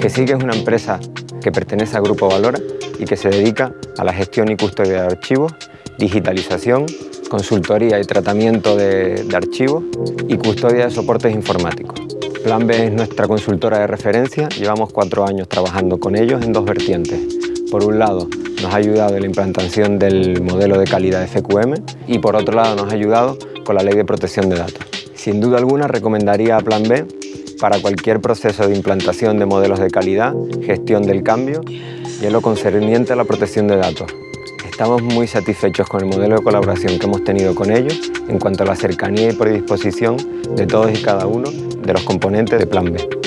que es una empresa que pertenece al Grupo Valora y que se dedica a la gestión y custodia de archivos, digitalización, consultoría y tratamiento de, de archivos y custodia de soportes informáticos. Plan B es nuestra consultora de referencia, llevamos cuatro años trabajando con ellos en dos vertientes. Por un lado, nos ha ayudado en la implantación del modelo de calidad FQM y por otro lado nos ha ayudado con la ley de protección de datos. Sin duda alguna recomendaría a Plan B para cualquier proceso de implantación de modelos de calidad, gestión del cambio y en lo concerniente a la protección de datos. Estamos muy satisfechos con el modelo de colaboración que hemos tenido con ellos en cuanto a la cercanía y predisposición de todos y cada uno de los componentes de Plan B.